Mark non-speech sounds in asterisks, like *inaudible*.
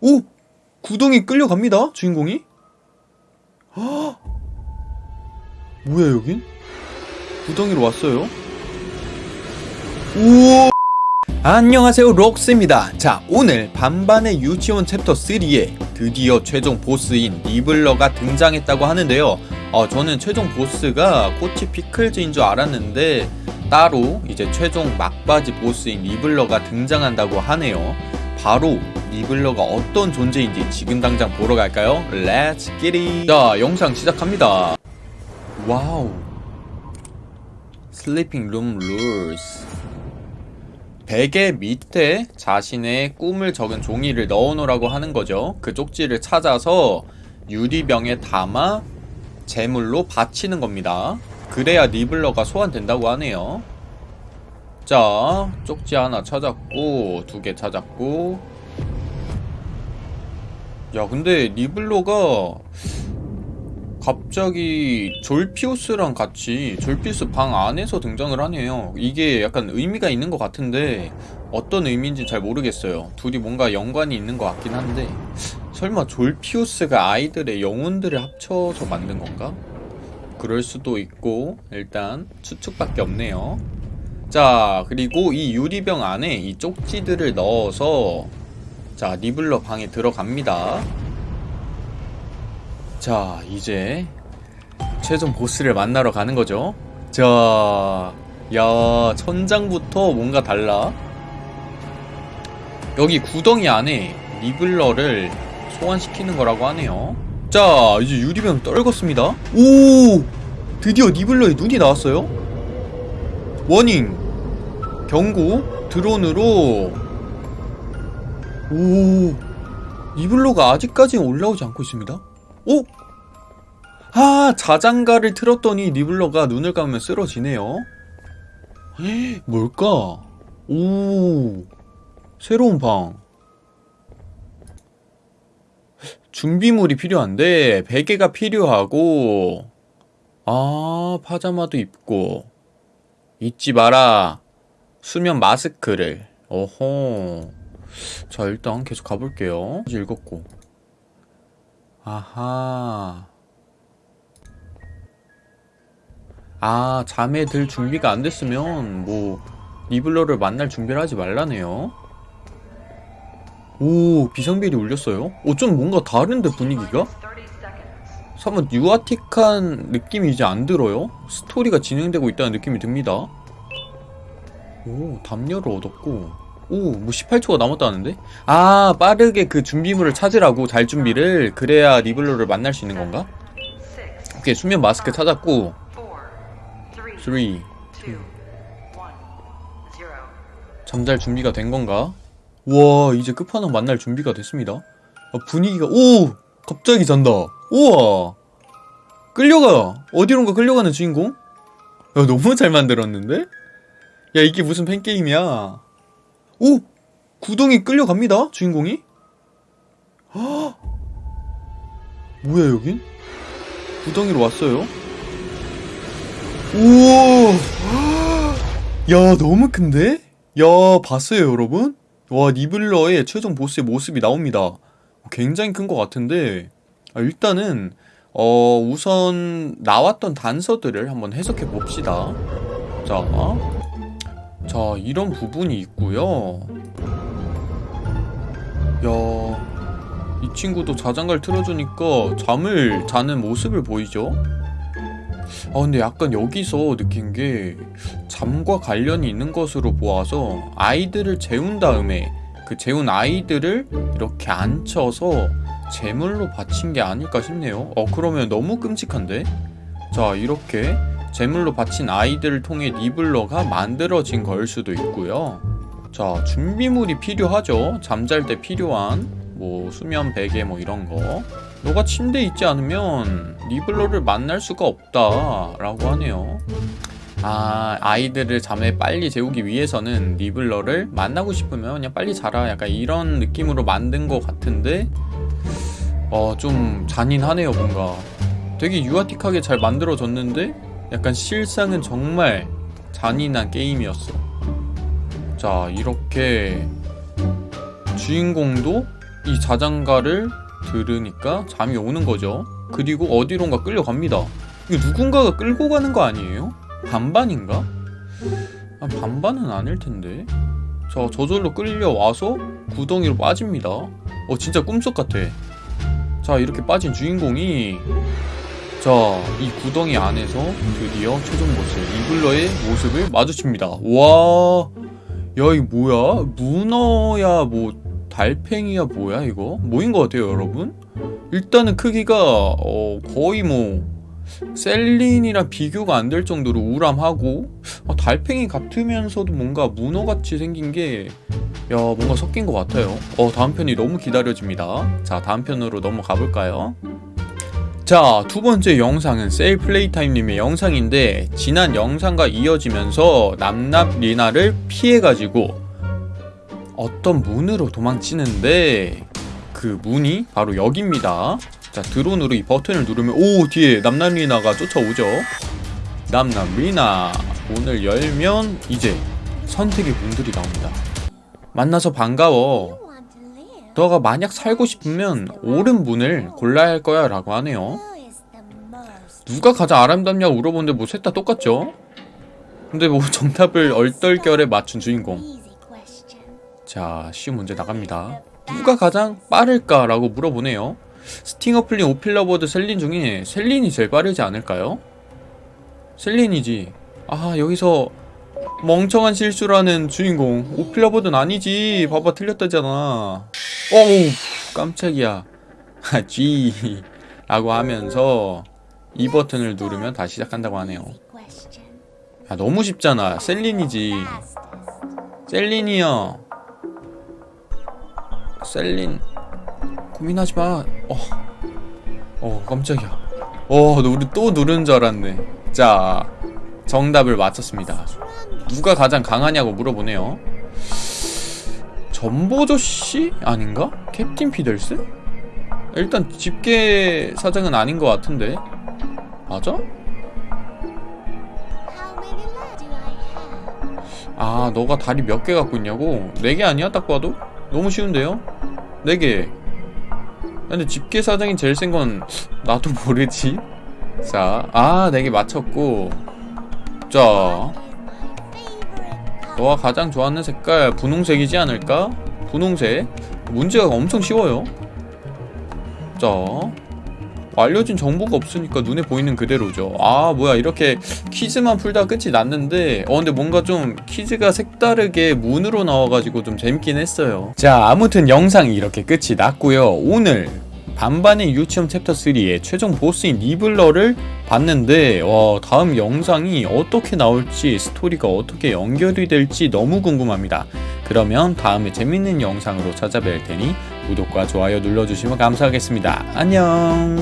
오! 구덩이 끌려갑니다 주인공이 헉! 뭐야 여긴? 구덩이로 왔어요 우와 안녕하세요 록스입니다 자 오늘 반반의 유치원 챕터 3에 드디어 최종 보스인 리블러가 등장했다고 하는데요 어, 저는 최종 보스가 코치 피클즈인 줄 알았는데 따로 이제 최종 막바지 보스인 리블러가 등장한다고 하네요 바로 리블러가 어떤 존재인지 지금 당장 보러 갈까요? Let's get it! 자 영상 시작합니다 wow sleeping room rules 베개 밑에 자신의 꿈을 적은 종이를 넣어놓으라고 하는 거죠. 그 쪽지를 찾아서 유리병에 담아 제물로 바치는 겁니다. 그래야 리블러가 소환된다고 하네요. 자, 쪽지 하나 찾았고, 두 개 찾았고. 야, 근데 리블러가 갑자기 졸피우스랑 같이 졸피우스 방 안에서 등장을 하네요. 이게 약간 의미가 있는 것 같은데 어떤 의미인지 잘 모르겠어요. 둘이 뭔가 연관이 있는 것 같긴 한데 설마 졸피우스가 아이들의 영혼들을 합쳐서 만든 건가? 그럴 수도 있고 일단 추측밖에 없네요. 자 그리고 이 유리병 안에 이 쪽지들을 넣어서 자 리블러 방에 들어갑니다. 자 이제 최종 보스를 만나러 가는 거죠. 자, 야 천장부터 뭔가 달라. 여기 구덩이 안에 리블러를 소환시키는 거라고 하네요. 자 이제 유리병 떨궜습니다. 오! 드디어 리블러의 눈이 나왔어요. 워닝 경고 드론으로 오 리블러가 아직까지 올라오지 않고 있습니다. 오! 아 자장가를 틀었더니 리블러가 눈을 감으면 쓰러지네요. 에? 뭘까? 오 새로운 방. 준비물이 필요한데 베개가 필요하고. 아 파자마도 입고. 잊지 마라. 수면 마스크를. 어허 자 일단 계속 가볼게요 읽었고 아하. 아, 잠에 들 준비가 안 됐으면, 뭐, 리블러를 만날 준비를 하지 말라네요. 오, 비상벨이 울렸어요? 어, 좀 뭔가 다른데, 분위기가? 사뭇 유아틱한 느낌이 이제 안 들어요? 스토리가 진행되고 있다는 느낌이 듭니다. 오, 담요를 얻었고. 오, 뭐 18초가 남았다는데? 아, 빠르게 그 준비물을 찾으라고 잘 준비를 그래야 리블러를 만날 수 있는 건가? 오케이, 수면 마스크 찾았고 3, 2 잠잘 준비가 된 건가? 와, 이제 끝판왕 만날 준비가 됐습니다. 아, 분위기가 오! 갑자기 잔다. 우와! 끌려가! 어디론가 끌려가는 주인공? 야, 너무 잘 만들었는데? 야, 이게 무슨 팬게임이야. 오! 구덩이 끌려갑니다 주인공이 헉! 뭐야 여긴? 구덩이로 왔어요 우와 야 너무 큰데? 야 봤어요 여러분? 와 니블러의 최종 보스의 모습이 나옵니다 굉장히 큰 것 같은데 아, 일단은 어 우선 나왔던 단서들을 한번 해석해 봅시다 자 자, 이런 부분이 있고요. 야, 이 친구도 자장가를 틀어주니까 잠을 자는 모습을 보이죠? 아 근데 약간 여기서 느낀 게 잠과 관련이 있는 것으로 보아서 아이들을 재운 다음에 그 재운 아이들을 이렇게 앉혀서 제물로 바친 게 아닐까 싶네요 어 그러면 너무 끔찍한데? 자 이렇게 제물로 바친 아이들을 통해 리블러가 만들어진 걸 수도 있고요. 자, 준비물이 필요하죠. 잠잘 때 필요한 뭐 수면 베개 뭐 이런 거. 너가 침대에 있지 않으면 리블러를 만날 수가 없다 라고 하네요. 아, 아이들을 잠에 빨리 재우기 위해서는 리블러를 만나고 싶으면 그냥 빨리 자라. 약간 이런 느낌으로 만든 것 같은데, 어, 좀 잔인하네요, 뭔가. 되게 유아틱하게 잘 만들어졌는데, 약간 실상은 정말 잔인한 게임이었어 자 이렇게 주인공도 이 자장가를 들으니까 잠이 오는 거죠. 그리고 어디론가 끌려갑니다. 이거 누군가가 끌고 가는 거 아니에요? 반반인가? 아, 반반은 아닐 텐데. 자, 저절로 끌려와서 구덩이로 빠집니다. 어, 진짜 꿈속 같아. 자, 이렇게 빠진 주인공이 자, 이 구덩이 안에서 드디어 최종 보스 이블러의 모습을 마주칩니다. 와, 야, 이 뭐야? 문어야, 뭐 달팽이야, 뭐야 이거? 뭐인 것 같아요, 여러분? 일단은 크기가 어, 거의 뭐 셀린이랑 비교가 안 될 정도로 우람하고 어, 달팽이 같으면서도 뭔가 문어같이 생긴 게 야, 뭔가 섞인 것 같아요. 어, 다음 편이 너무 기다려집니다. 자, 다음 편으로 넘어가 볼까요? 자, 두 번째 영상은 셀 플레이타임님의 영상인데 지난 영상과 이어지면서 남납 리나를 피해가지고 어떤 문으로 도망치는데 그 문이 바로 여기입니다. 자, 드론으로 이 버튼을 누르면 오 뒤에 남납 리나가 쫓아오죠. 남납 리나 문을 열면 이제 선택의 문들이 나옵니다. 만나서 반가워. 너가 만약 살고 싶으면 옳은 문을 골라야 할 거야 라고 하네요. 누가 가장 아름답냐고 물어보는데 뭐 셋 다 똑같죠? 근데 뭐 *laughs* 정답을 얼떨결에 맞춘 주인공. 자, 쉬운 문제 나갑니다. 누가 가장 빠를까 라고 물어보네요. 스팅어 플린 오필러버드 셀린 중에 셀린이 제일 빠르지 않을까요? 셀린이지. 아, 여기서 멍청한 실수라는 주인공. 오필러버드는 아니지. 봐봐, 틀렸다잖아. 어우, 깜짝이야. *laughs* 아, G. 라고 하면서 이 버튼을 누르면 다시 시작한다고 하네요. 야, 너무 쉽잖아. 셀린이지. 셀린이요. 셀린. 고민하지 마. 어. 어, 깜짝이야. 어, 너 우리 또 누른 줄 알았네. 자, 정답을 맞췄습니다. 누가 가장 강하냐고 물어보네요. 전보조 씨 아닌가? 캡틴 피델스? 일단 집게 사장은 아닌 것 같은데. 맞아? 아, 너가 다리 몇 개 갖고 있냐고? 네 개 아니야? 딱 봐도? 너무 쉬운데요? 네 개. 근데 집게 사장이 제일 센 건 나도 모르지. 자, 아, 네개 맞췄고. 자, 너가 가장 좋아하는 색깔 분홍색이지 않을까? 분홍색. 문제가 엄청 쉬워요. 자, 알려진 정보가 없으니까 눈에 보이는 그대로죠. 아, 뭐야, 이렇게 퀴즈만 풀다 끝이 났는데, 어, 근데 뭔가 좀 퀴즈가 색다르게 문으로 나와가지고 좀 재밌긴 했어요. 자, 아무튼 영상이 이렇게 끝이 났고요. 오늘 반반의 유치원 챕터 3의 최종 보스인 리블러를 봤는데 와, 다음 영상이 어떻게 나올지 스토리가 어떻게 연결이 될지 너무 궁금합니다. 그러면 다음에 재밌는 영상으로 찾아뵐 테니 구독과 좋아요 눌러주시면 감사하겠습니다. 안녕